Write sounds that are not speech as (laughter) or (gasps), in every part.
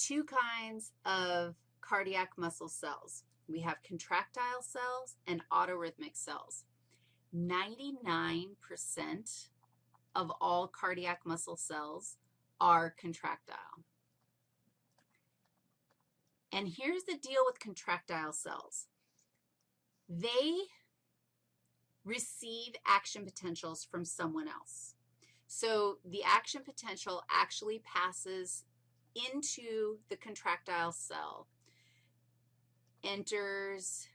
two kinds of cardiac muscle cells. We have contractile cells and autorhythmic cells. 99% of all cardiac muscle cells are contractile. And here's the deal with contractile cells. They receive action potentials from someone else. So the action potential actually passes into the contractile cell, enters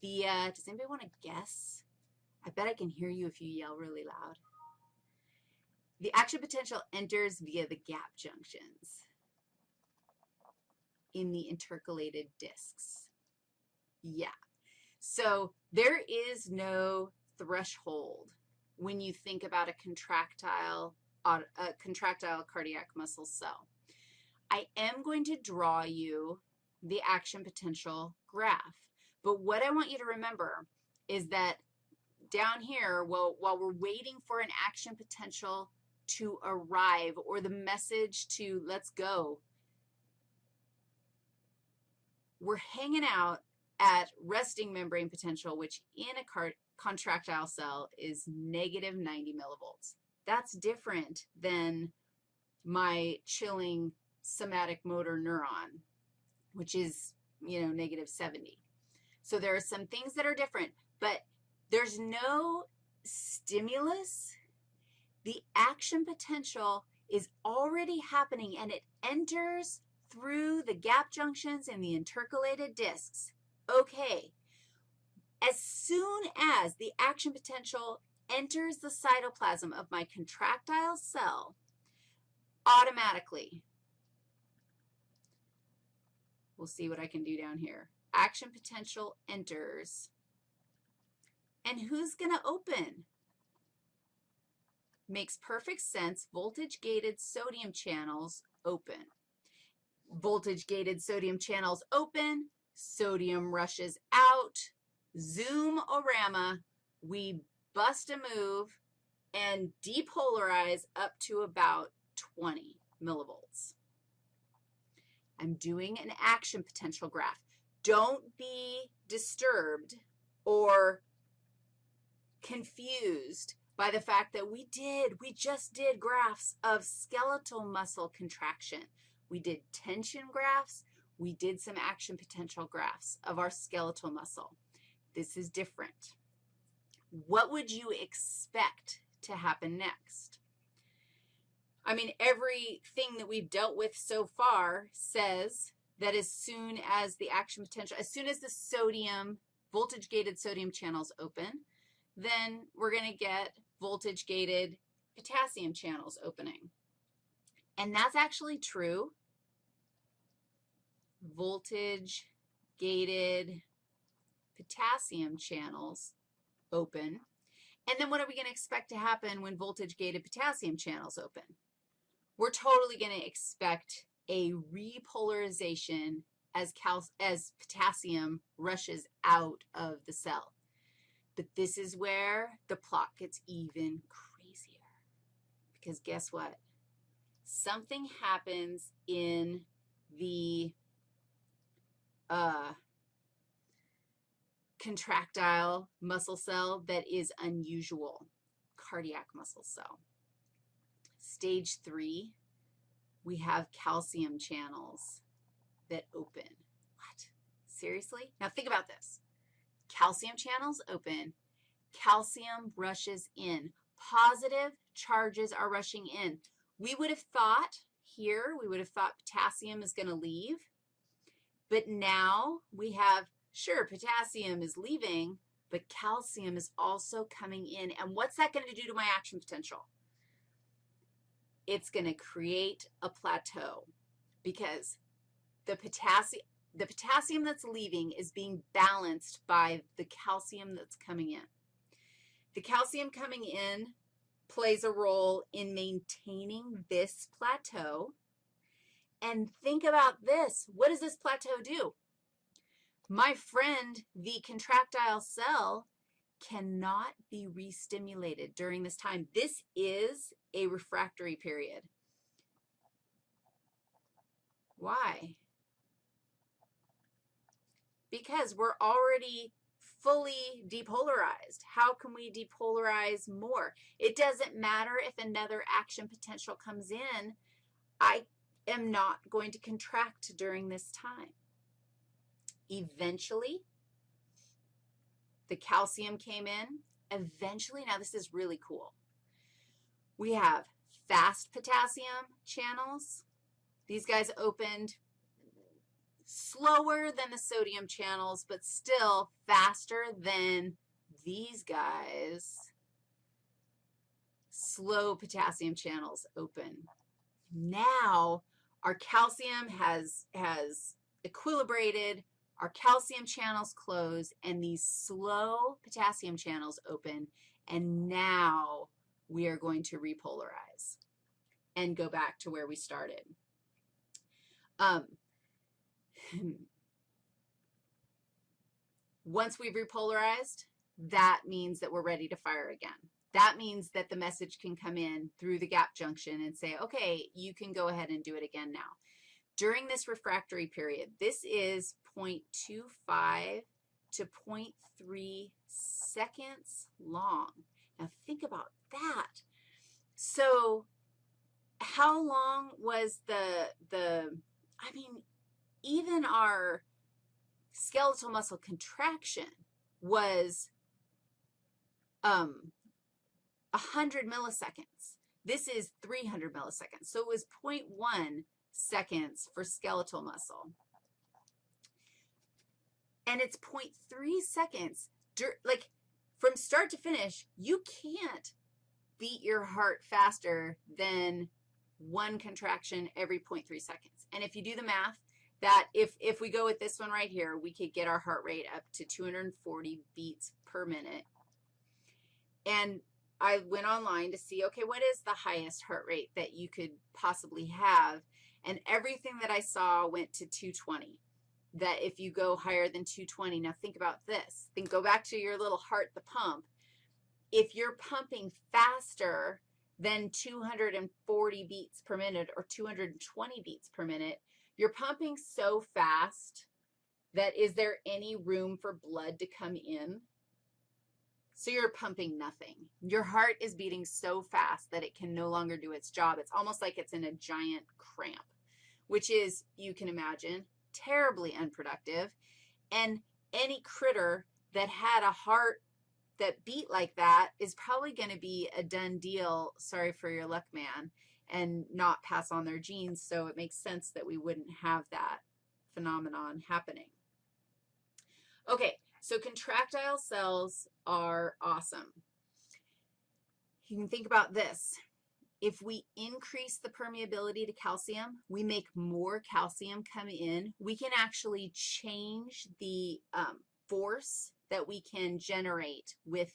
via, does anybody want to guess? I bet I can hear you if you yell really loud. The action potential enters via the gap junctions in the intercalated discs. Yeah. So there is no threshold when you think about a contractile, a contractile cardiac muscle cell. I am going to draw you the action potential graph. But what I want you to remember is that down here, while, while we're waiting for an action potential to arrive or the message to let's go, we're hanging out at resting membrane potential, which in a contractile cell is negative 90 millivolts. That's different than my chilling somatic motor neuron, which is, you know, negative 70. So there are some things that are different, but there's no stimulus. The action potential is already happening, and it enters through the gap junctions and the intercalated discs. Okay, as soon as the action potential enters the cytoplasm of my contractile cell, automatically, we'll see what I can do down here. Action potential enters. And who's going to open? Makes perfect sense. Voltage-gated sodium channels open. Voltage-gated sodium channels open. Sodium rushes out. Zoom-orama. We bust a move and depolarize up to about 20 millivolts. I'm doing an action potential graph. Don't be disturbed or confused by the fact that we did, we just did graphs of skeletal muscle contraction. We did tension graphs. We did some action potential graphs of our skeletal muscle. This is different. What would you expect to happen next? I mean, everything that we've dealt with so far says that as soon as the action potential, as soon as the sodium, voltage-gated sodium channels open, then we're going to get voltage-gated potassium channels opening. And that's actually true. Voltage-gated potassium channels open. And then what are we going to expect to happen when voltage-gated potassium channels open? We're totally going to expect a repolarization as, cal as potassium rushes out of the cell. But this is where the plot gets even crazier. Because guess what? Something happens in the uh, contractile muscle cell that is unusual, cardiac muscle cell. Stage three, we have calcium channels that open. What? Seriously? Now think about this. Calcium channels open. Calcium rushes in. Positive charges are rushing in. We would have thought here, we would have thought potassium is going to leave. But now we have, sure, potassium is leaving, but calcium is also coming in. And what's that going to do to my action potential? It's going to create a plateau because the potassium, the potassium that's leaving is being balanced by the calcium that's coming in. The calcium coming in plays a role in maintaining this plateau. And think about this. What does this plateau do? My friend, the contractile cell, cannot be restimulated during this time. This is a refractory period. Why? Because we're already fully depolarized. How can we depolarize more? It doesn't matter if another action potential comes in. I am not going to contract during this time. Eventually, the calcium came in. Eventually, now this is really cool. We have fast potassium channels. These guys opened slower than the sodium channels, but still faster than these guys. Slow potassium channels open. Now our calcium has, has equilibrated, our calcium channels close, and these slow potassium channels open, and now we are going to repolarize and go back to where we started. Um, once we've repolarized, that means that we're ready to fire again. That means that the message can come in through the gap junction and say, okay, you can go ahead and do it again now. During this refractory period, this is 0.25 to 0.3 seconds long. Now think about that. So how long was the, the I mean, even our skeletal muscle contraction was um, 100 milliseconds. This is 300 milliseconds. So it was 0.1 seconds for skeletal muscle. And it's 0.3 seconds. Like, from start to finish, you can't beat your heart faster than one contraction every 0.3 seconds. And if you do the math, that if, if we go with this one right here, we could get our heart rate up to 240 beats per minute. And I went online to see, okay, what is the highest heart rate that you could possibly have? And everything that I saw went to 220, that if you go higher than 220, now think about this. Think, go back to your little heart, the pump. If you're pumping faster than 240 beats per minute or 220 beats per minute, you're pumping so fast that is there any room for blood to come in? So you're pumping nothing. Your heart is beating so fast that it can no longer do its job. It's almost like it's in a giant cramp, which is, you can imagine, terribly unproductive. And any critter that had a heart that beat like that is probably going to be a done deal, sorry for your luck, man, and not pass on their genes, so it makes sense that we wouldn't have that phenomenon happening. Okay, so contractile cells are awesome. You can think about this. If we increase the permeability to calcium, we make more calcium come in. We can actually change the um, force that we can generate with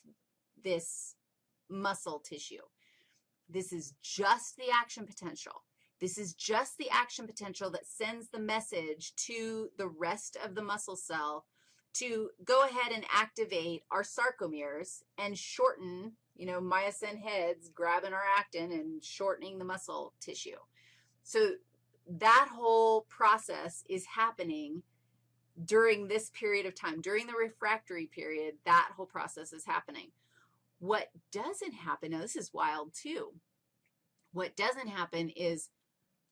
this muscle tissue. This is just the action potential. This is just the action potential that sends the message to the rest of the muscle cell to go ahead and activate our sarcomeres and shorten, you know, myosin heads grabbing our actin and shortening the muscle tissue. So that whole process is happening during this period of time. During the refractory period, that whole process is happening. What doesn't happen, now this is wild too, what doesn't happen is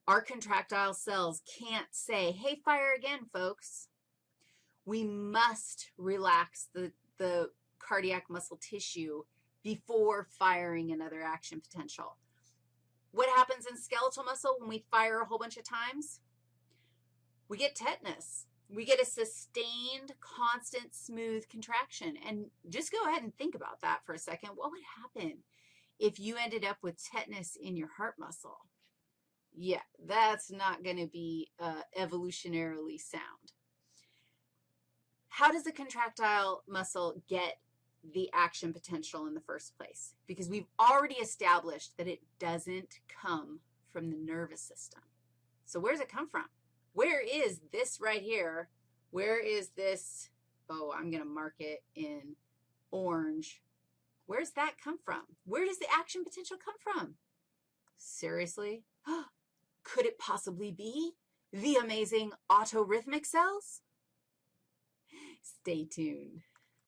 our contractile cells can't say, hey, fire again, folks. We must relax the, the cardiac muscle tissue before firing another action potential. What happens in skeletal muscle when we fire a whole bunch of times? We get tetanus. We get a sustained, constant, smooth contraction. And just go ahead and think about that for a second. What would happen if you ended up with tetanus in your heart muscle? Yeah, that's not going to be uh, evolutionarily sound. How does the contractile muscle get the action potential in the first place? Because we've already established that it doesn't come from the nervous system. So where does it come from? Where is this right here? Where is this? Oh, I'm going to mark it in orange. Where's that come from? Where does the action potential come from? Seriously? (gasps) Could it possibly be the amazing autorhythmic cells? Stay tuned.